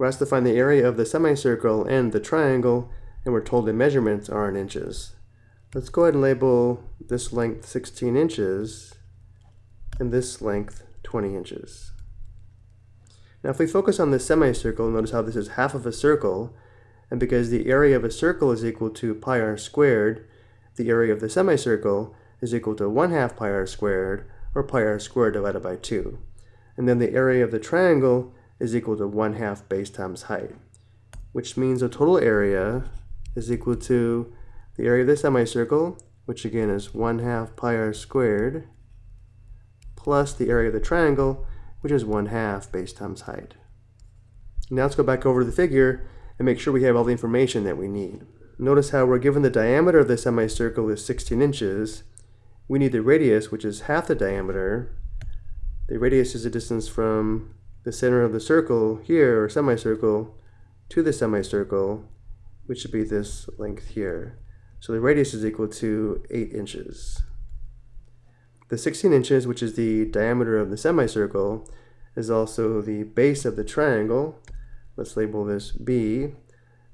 We're asked to find the area of the semicircle and the triangle, and we're told the measurements are in inches. Let's go ahead and label this length 16 inches and this length 20 inches. Now if we focus on the semicircle, notice how this is half of a circle, and because the area of a circle is equal to pi r squared, the area of the semicircle is equal to 1 half pi r squared, or pi r squared divided by 2. And then the area of the triangle is equal to 1 half base times height, which means the total area is equal to the area of the semicircle, which again is 1 half pi r squared, plus the area of the triangle, which is 1 half base times height. Now let's go back over to the figure and make sure we have all the information that we need. Notice how we're given the diameter of the semicircle is 16 inches. We need the radius, which is half the diameter. The radius is the distance from the center of the circle here, or semicircle, to the semicircle, which should be this length here. So the radius is equal to 8 inches. The 16 inches, which is the diameter of the semicircle, is also the base of the triangle. Let's label this B. And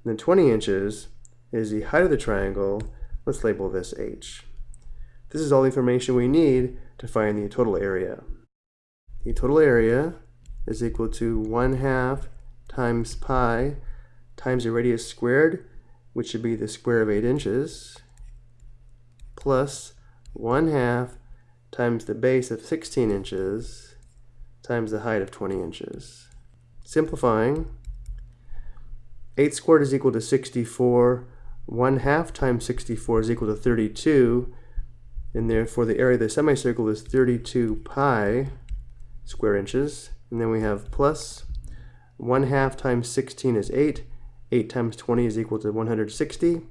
then 20 inches is the height of the triangle. Let's label this H. This is all the information we need to find the total area. The total area is equal to 1 half times pi times the radius squared, which should be the square of 8 inches, plus 1 half times the base of 16 inches times the height of 20 inches. Simplifying, 8 squared is equal to 64, 1 half times 64 is equal to 32, and therefore the area of the semicircle is 32 pi square inches. And then we have plus 1 half times 16 is 8. 8 times 20 is equal to 160.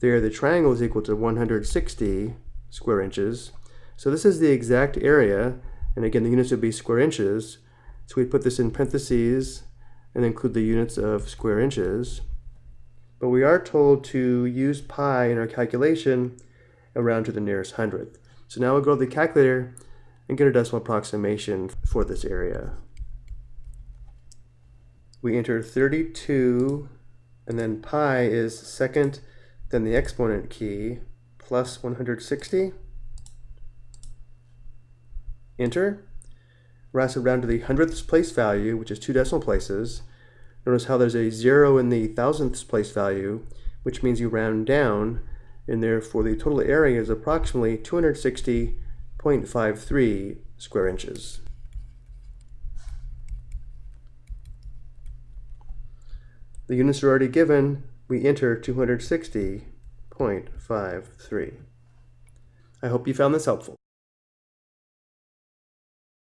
There, the triangle is equal to 160 square inches. So this is the exact area, and again, the units would be square inches. So we put this in parentheses and include the units of square inches. But we are told to use pi in our calculation around to the nearest hundredth. So now we'll go to the calculator and get a decimal approximation for this area. We enter 32 and then pi is second then the exponent key plus 160. Enter. We're round to the hundredths place value, which is two decimal places. Notice how there's a zero in the thousandths place value, which means you round down, and therefore the total area is approximately 260 0.53 square inches. The units are already given, we enter 260.53. I hope you found this helpful.